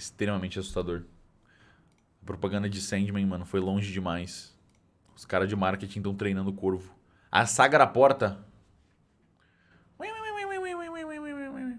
extremamente assustador. A propaganda de Sandman, mano, foi longe demais. Os caras de marketing estão treinando o corvo. A saga da porta